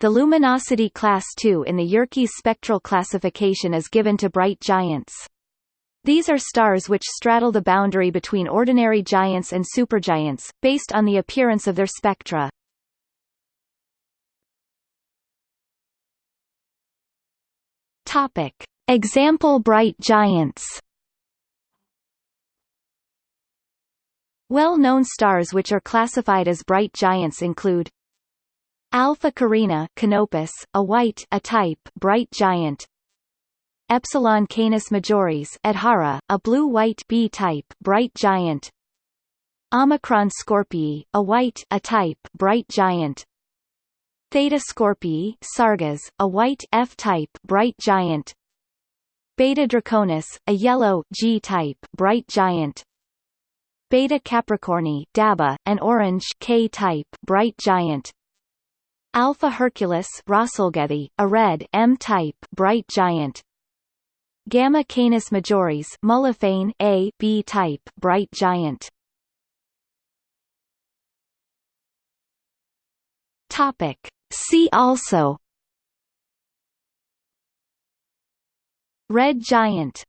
The luminosity class II in the Yerkes spectral classification is given to bright giants. These are stars which straddle the boundary between ordinary giants and supergiants, based on the appearance of their spectra. Topic. Example bright giants Well-known stars which are classified as bright giants include Alpha Carina Canopus, a white a type bright giant. Epsilon Canis Majoris Adhara, a blue-white B-type bright giant. Omicron Scorpii, a white a type bright giant. Theta Scorpii Sargas, a white F-type bright giant. Beta Draconis, a yellow G-type bright giant. Beta Capricorni Daba, an orange K-type bright giant. Alpha Herculis Rasalgethi, a red M-type bright giant. Gamma Canis Majoris Muliphein A B-type bright giant. Topic. See also Red giant